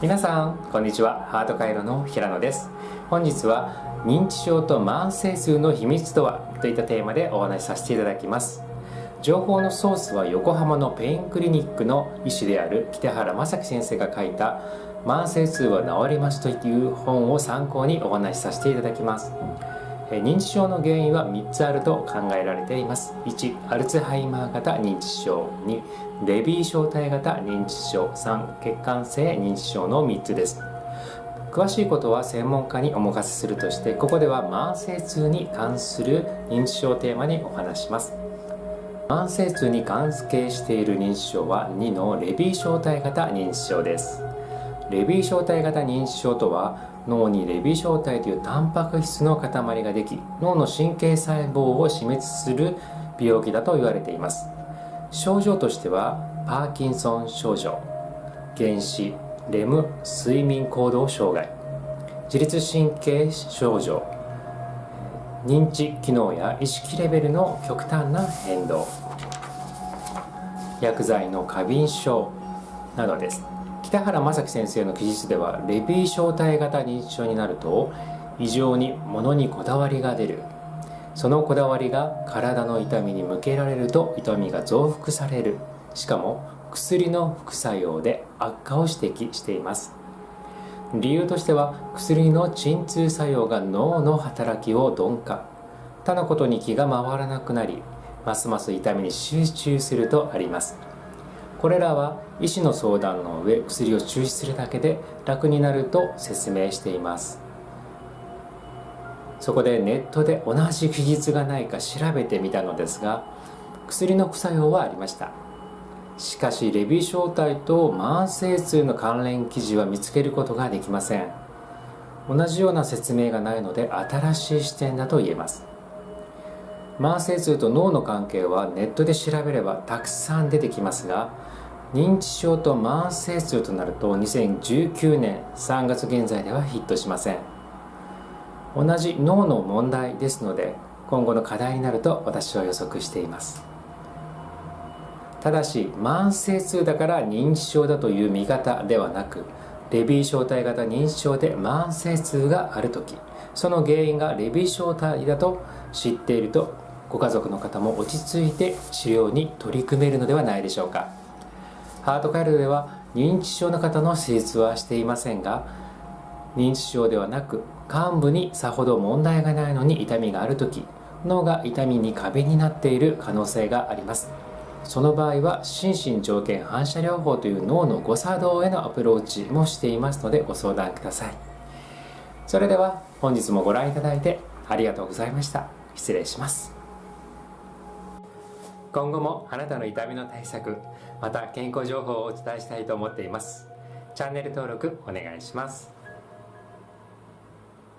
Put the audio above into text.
皆さんこんにちは。ハート回路の平野です。本日は認知症と慢性痛の秘密とはといったテーマでお話しさせていただきます。情報のソースは横浜のペインクリニックの医師である北原正樹先生が書いた慢性痛は治りますという本を参考にお話しさせていただきます。認知症の原因は3つあると考えられています。1アルツハイマー型認知症。2レビー小体型認知症。3血管性認知症の3つです。詳しいことは専門家にお任せするとしてここでは慢性痛に関する認知症テーマにお話します。慢性痛に関係している認知症は2のレビー小体型認知症です。レビー小体型認知症とは脳にレビー小体というタンパク質の塊ができ脳の神経細胞を死滅する病気だと言われています。症状としてはパーキンソン症状原子レム睡眠行動障害自律神経症状認知機能や意識レベルの極端な変動薬剤の過敏症などです。北原正樹先生の記述ではレビー小体型認知症になると異常に物にこだわりが出る。そのこだわりが体の痛みに向けられると痛みが増幅される。しかも薬の副作用で悪化を指摘しています。理由としては薬の鎮痛作用が脳の働きを鈍化。他のことに気が回らなくなりますます痛みに集中するとあります。これらは医師の相談の上薬を中止するだけで楽になると説明しています。そこでネットで同じ記述がないか調べてみたのですが薬の副作用はありました。しかしレビー小体と慢性痛の関連記事は見つけることができません。同じような説明がないので新しい視点だと言えます。慢性痛と脳の関係はネットで調べればたくさん出てきますが認知症と慢性痛となると2019年3月現在ではヒットしません。同じ脳の問題ですので今後の課題になると私は予測しています。ただし慢性痛だから認知症だという見方ではなくレビー小体型認知症で慢性痛がある時その原因がレビー小体だと知っているとご家族の方も落ち着いて治療に取り組めるのではないでしょうか。ハートカイルでは認知症の方の手術はしていませんが認知症ではなく患部にさほど問題がないのに痛みがある時脳が痛みに過敏になっている可能性があります。その場合は心身条件反射療法という脳の誤作動へのアプローチもしていますのでご相談ください。それでは本日もご覧いただいてありがとうございました。失礼します。今後もあなたの痛みの対策また健康情報をお伝えしたいと思っています。チャンネル登録お願いします。